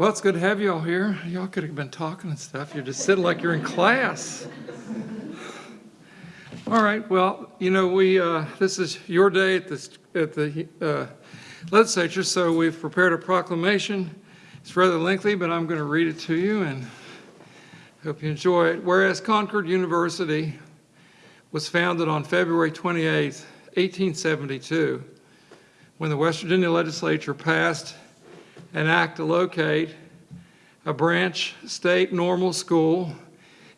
Well, it's good to have you all here. Y'all could have been talking and stuff. You're just sitting like you're in class. All right, well, you know, we, uh, this is your day at the, at the uh, legislature, so we've prepared a proclamation. It's rather lengthy, but I'm going to read it to you and hope you enjoy it. Whereas Concord University was founded on February 28, 1872, when the West Virginia legislature passed an act to locate a branch state normal school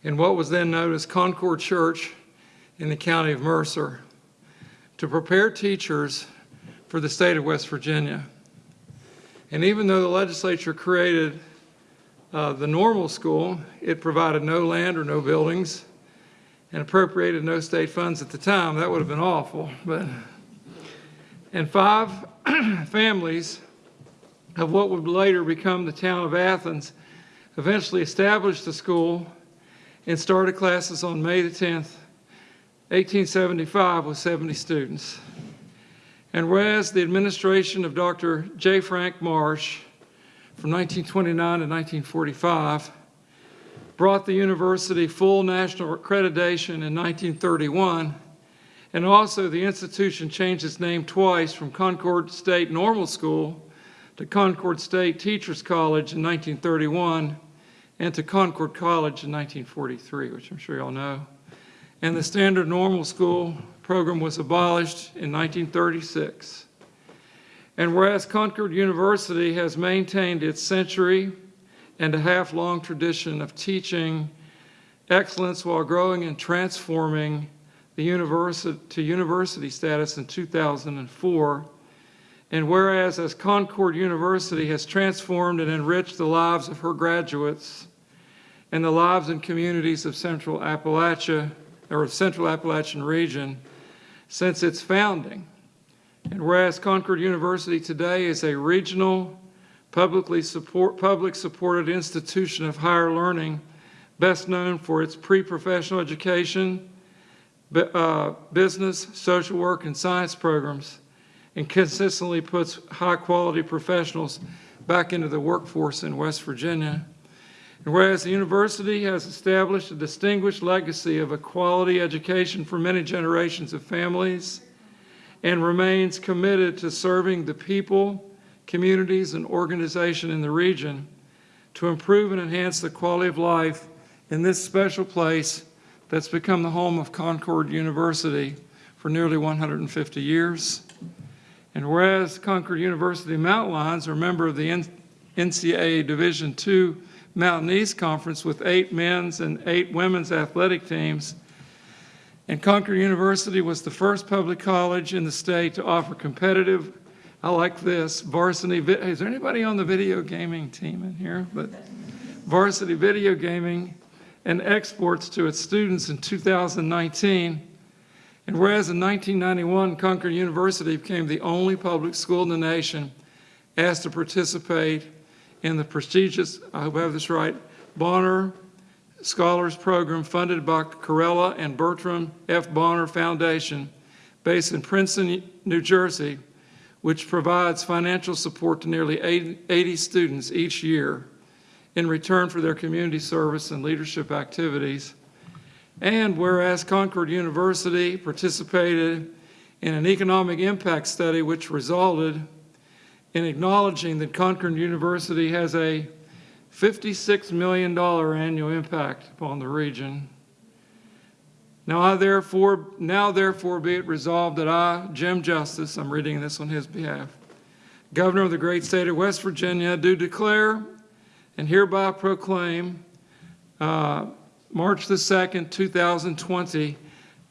in what was then known as Concord Church in the county of Mercer to prepare teachers for the state of West Virginia. And even though the legislature created uh, the normal school, it provided no land or no buildings and appropriated no state funds at the time. That would have been awful. But And five families of what would later become the town of Athens eventually established the school and started classes on May the 10th, 1875 with 70 students. And whereas the administration of Dr. J. Frank Marsh from 1929 to 1945 brought the university full national accreditation in 1931, and also the institution changed its name twice from Concord State Normal School to Concord State Teachers College in 1931 and to Concord College in 1943, which I'm sure you all know. And the standard normal school program was abolished in 1936. And whereas Concord University has maintained its century and a half long tradition of teaching excellence while growing and transforming the university to university status in 2004, and whereas as Concord University has transformed and enriched the lives of her graduates and the lives and communities of Central Appalachia, or Central Appalachian region since its founding. And whereas Concord University today is a regional, publicly support, public supported institution of higher learning, best known for its pre-professional education, uh, business, social work, and science programs, and consistently puts high quality professionals back into the workforce in West Virginia. And whereas the university has established a distinguished legacy of a quality education for many generations of families and remains committed to serving the people, communities, and organization in the region to improve and enhance the quality of life in this special place that's become the home of Concord University for nearly 150 years. And whereas Concord University Mountain Lions are a member of the NCAA Division II Mountain East Conference with eight men's and eight women's athletic teams, and Concord University was the first public college in the state to offer competitive, I like this, varsity, is there anybody on the video gaming team in here? But varsity video gaming and esports to its students in 2019 and whereas in 1991, Concord University became the only public school in the nation asked to participate in the prestigious, I hope I have this right, Bonner Scholars Program funded by Corella and Bertram F. Bonner Foundation based in Princeton, New Jersey, which provides financial support to nearly 80 students each year in return for their community service and leadership activities. And whereas Concord University participated in an economic impact study which resulted in acknowledging that Concord University has a $56 million annual impact upon the region. Now I therefore, now therefore be it resolved that I, Jim Justice, I'm reading this on his behalf, Governor of the great state of West Virginia, do declare and hereby proclaim uh, March the 2nd, 2020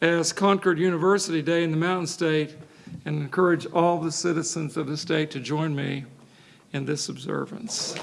as Concord University Day in the Mountain State and encourage all the citizens of the state to join me in this observance.